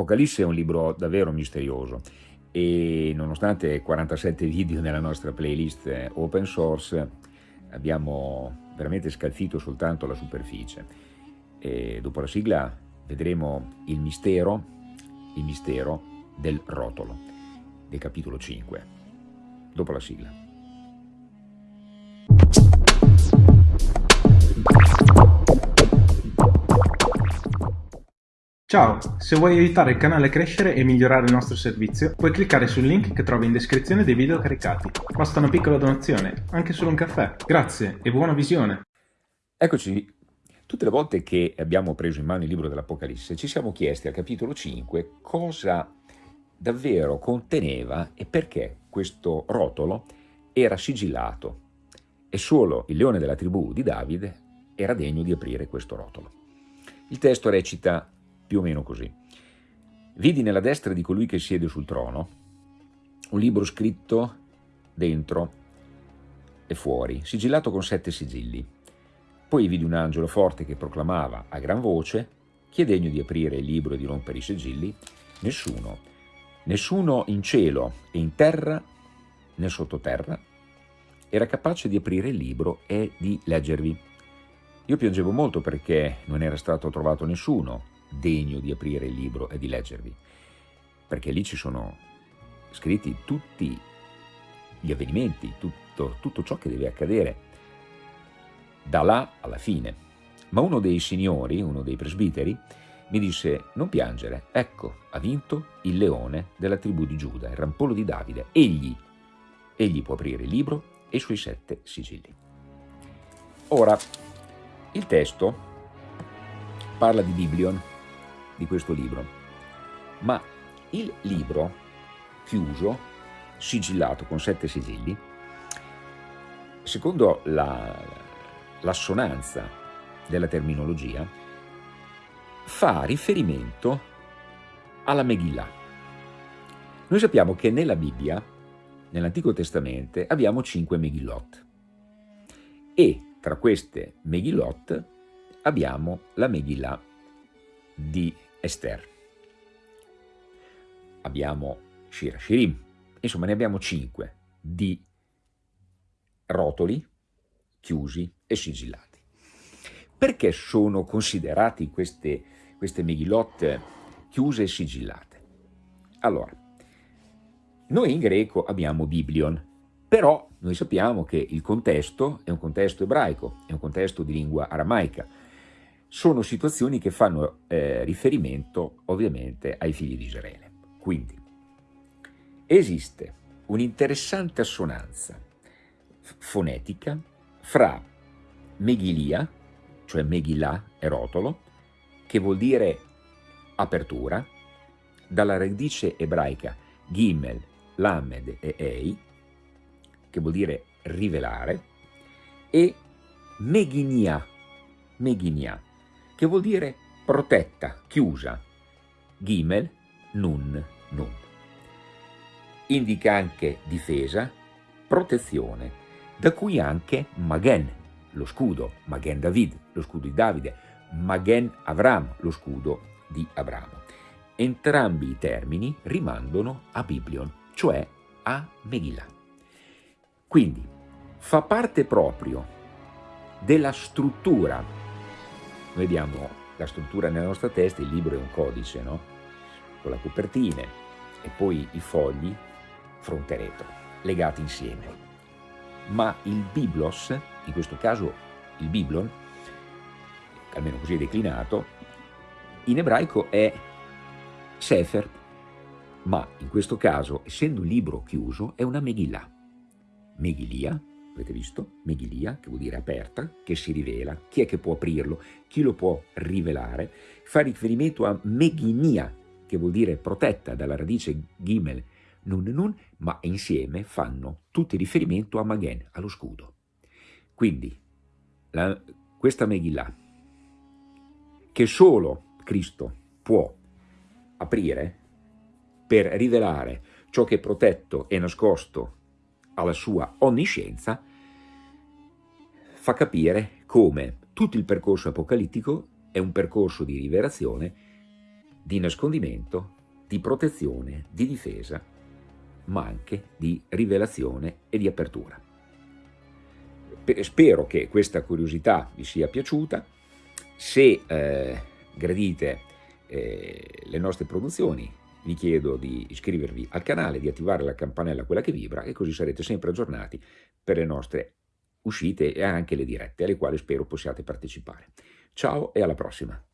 Apocalisse è un libro davvero misterioso e nonostante 47 video nella nostra playlist open source abbiamo veramente scalfito soltanto la superficie. E dopo la sigla vedremo il mistero, il mistero del rotolo del capitolo 5 dopo la sigla Ciao, se vuoi aiutare il canale a crescere e migliorare il nostro servizio, puoi cliccare sul link che trovi in descrizione dei video caricati. Basta una piccola donazione, anche solo un caffè. Grazie e buona visione! Eccoci, tutte le volte che abbiamo preso in mano il libro dell'Apocalisse ci siamo chiesti al capitolo 5 cosa davvero conteneva e perché questo rotolo era sigillato e solo il leone della tribù di Davide era degno di aprire questo rotolo. Il testo recita più o meno così. Vidi nella destra di colui che siede sul trono un libro scritto dentro e fuori, sigillato con sette sigilli. Poi vidi un angelo forte che proclamava a gran voce chi è degno di aprire il libro e di rompere i sigilli? Nessuno. Nessuno in cielo e in terra né sottoterra era capace di aprire il libro e di leggervi. Io piangevo molto perché non era stato trovato nessuno degno di aprire il libro e di leggervi, perché lì ci sono scritti tutti gli avvenimenti, tutto, tutto ciò che deve accadere da là alla fine. Ma uno dei signori, uno dei presbiteri, mi disse non piangere, ecco, ha vinto il leone della tribù di Giuda, il rampollo di Davide, egli, egli può aprire il libro e i suoi sette sigilli. Ora, il testo parla di Biblion, di questo libro. Ma il libro chiuso, sigillato con sette sigilli, secondo l'assonanza la, della terminologia, fa riferimento alla Megillah. Noi sappiamo che nella Bibbia, nell'Antico Testamento, abbiamo cinque Megillot e tra queste Megillot abbiamo la Megillah di Esther. Abbiamo Shira Shirim, insomma ne abbiamo cinque di rotoli chiusi e sigillati. Perché sono considerati queste, queste Megillot chiuse e sigillate? Allora, noi in greco abbiamo Biblion, però noi sappiamo che il contesto è un contesto ebraico, è un contesto di lingua aramaica, sono situazioni che fanno eh, riferimento ovviamente ai figli di Israele. Quindi esiste un'interessante assonanza fonetica fra Meghilia, cioè Megillah e rotolo, che vuol dire apertura, dalla radice ebraica Gimel, Lamed e Ei, che vuol dire rivelare, e Meginia, Meginia, che vuol dire protetta, chiusa, Gimel, Nun, Nun. Indica anche difesa, protezione, da cui anche Magen, lo scudo, Magen David, lo scudo di Davide, Magen Avram, lo scudo di Abramo. Entrambi i termini rimandano a Biblion, cioè a Megillah. Quindi fa parte proprio della struttura noi abbiamo la struttura nella nostra testa, il libro è un codice, no? con la copertina e poi i fogli fronte retro, legati insieme. Ma il Biblos, in questo caso il Biblon, almeno così è declinato, in ebraico è Sefer, ma in questo caso, essendo un libro chiuso, è una Megillah. Megillia avete visto? Meghilia, che vuol dire aperta, che si rivela. Chi è che può aprirlo? Chi lo può rivelare? Fa riferimento a Meghinia, che vuol dire protetta dalla radice Gimel, Nun Nun, ma insieme fanno tutti riferimento a Magen, allo scudo. Quindi, la, questa Megillah, che solo Cristo può aprire per rivelare ciò che è protetto e nascosto alla sua onniscienza, fa capire come tutto il percorso apocalittico è un percorso di rivelazione di nascondimento, di protezione, di difesa, ma anche di rivelazione e di apertura. Spero che questa curiosità vi sia piaciuta, se eh, gradite eh, le nostre produzioni vi chiedo di iscrivervi al canale, di attivare la campanella quella che vibra e così sarete sempre aggiornati per le nostre uscite e anche le dirette alle quali spero possiate partecipare. Ciao e alla prossima!